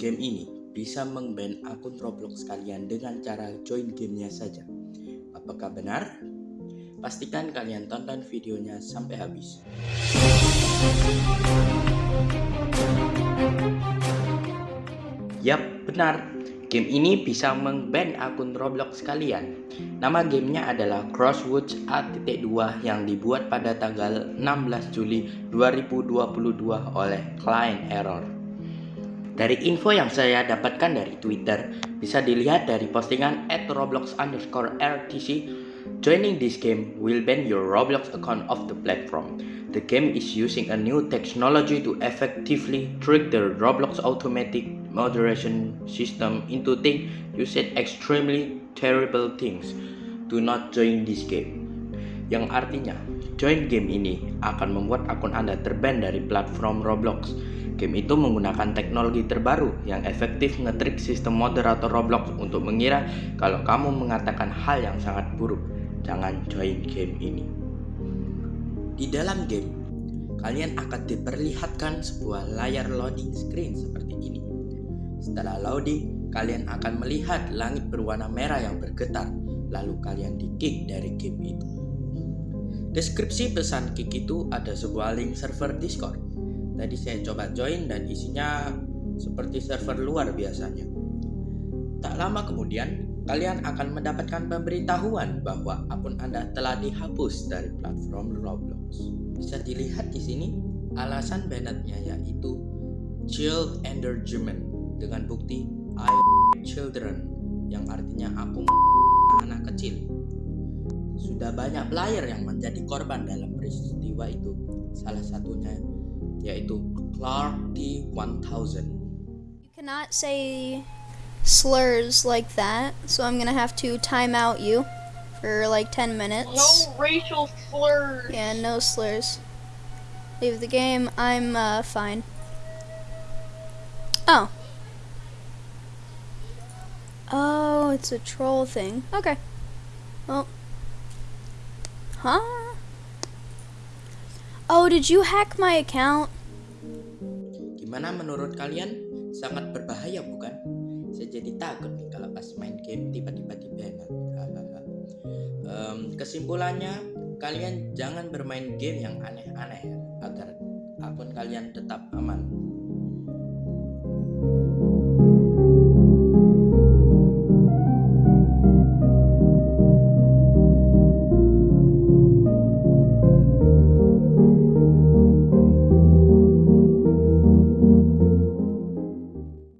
Game ini bisa mengban akun Roblox kalian dengan cara join gamenya saja. Apakah benar? Pastikan kalian tonton videonya sampai habis. Yap, benar. Game ini bisa mengban akun Roblox kalian. Nama gamenya adalah Crosswoods A.2 yang dibuat pada tanggal 16 Juli 2022 oleh Client Error. Dari info yang saya dapatkan dari Twitter, bisa dilihat dari postingan at roblox underscore rtc, joining this game will ban your Roblox account off the platform. The game is using a new technology to effectively trick the Roblox automatic moderation system into think you said extremely terrible things. Do not join this game. Yang artinya, join game ini akan membuat akun Anda terban dari platform Roblox. Game itu menggunakan teknologi terbaru yang efektif ngetrik sistem moderator Roblox untuk mengira kalau kamu mengatakan hal yang sangat buruk. Jangan join game ini. Di dalam game, kalian akan diperlihatkan sebuah layar loading screen seperti ini. Setelah loading, kalian akan melihat langit berwarna merah yang bergetar, lalu kalian di-kick dari game itu. Deskripsi pesan kick itu ada sebuah link server Discord. Tadi saya coba join dan isinya seperti server luar biasanya. Tak lama kemudian, kalian akan mendapatkan pemberitahuan bahwa akun Anda telah dihapus dari platform Roblox. Bisa dilihat di sini alasan banetnya yaitu child endangerment dengan bukti I children yang artinya aku anak kecil. Sudah banyak player yang menjadi korban dalam peristiwa itu. Salah satunya yaitu Clark T1000. You cannot say slurs like that, so I'm gonna have to time out you for like 10 minutes. No racial slurs. Yeah, no slurs. Leave the game. I'm uh, fine. Oh. Oh, it's a troll thing. Okay. Well. Huh? Oh, did you hack my account? Gimana menurut kalian? Sangat berbahaya bukan? Saya jadi takut nih kalau pas main game tiba-tiba di um, kesimpulannya, kalian jangan bermain game yang aneh-aneh ya, agar akun kalian tetap aman.